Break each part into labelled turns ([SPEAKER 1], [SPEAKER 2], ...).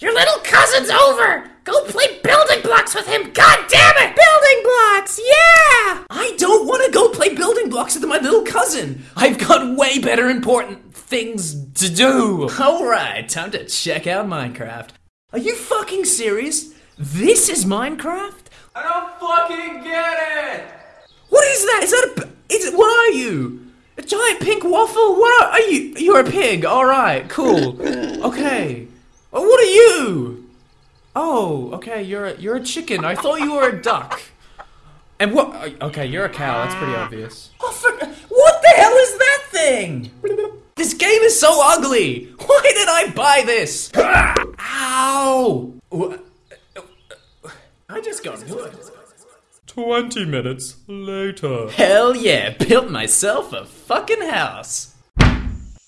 [SPEAKER 1] Your little cousin's over! Go play building blocks with him, god damn it!
[SPEAKER 2] Building blocks, yeah! I don't want to go play building blocks with my little cousin. I've got way better important things to do. Alright, time to check out Minecraft. Are you fucking serious? This is Minecraft?
[SPEAKER 3] I don't fucking get it!
[SPEAKER 2] What is that? Is that a. Is it, what are you? A giant pink waffle? What are, are you? You're a pig. Alright, cool. Okay. Oh, what are you? Oh, okay, you're a, you're a chicken. I thought you were a duck. And what? Okay, you're a cow. That's pretty obvious. Oh, for, what the hell is that thing? This game is so ugly. Why did I buy this? Ow! Uh, I just got good.
[SPEAKER 4] 20 minutes later.
[SPEAKER 2] Hell yeah, built myself a fucking house.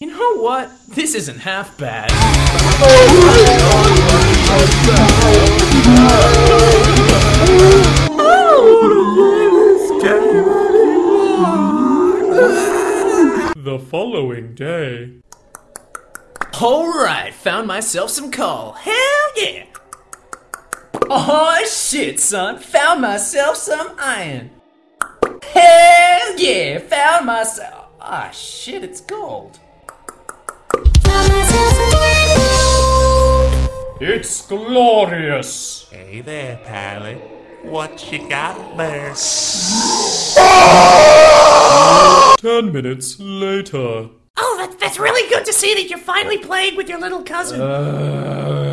[SPEAKER 2] You know what? This isn't half bad.
[SPEAKER 4] The following day.
[SPEAKER 2] Alright, found myself some coal. Hell yeah! Oh shit, son, found myself some iron. Hell yeah, found myself. Ah shit, it's gold.
[SPEAKER 4] It's glorious.
[SPEAKER 5] Hey there, pilot. What you got there?
[SPEAKER 4] 10 minutes later.
[SPEAKER 1] Oh, that, that's really good to see that you're finally playing with your little cousin.
[SPEAKER 4] Uh,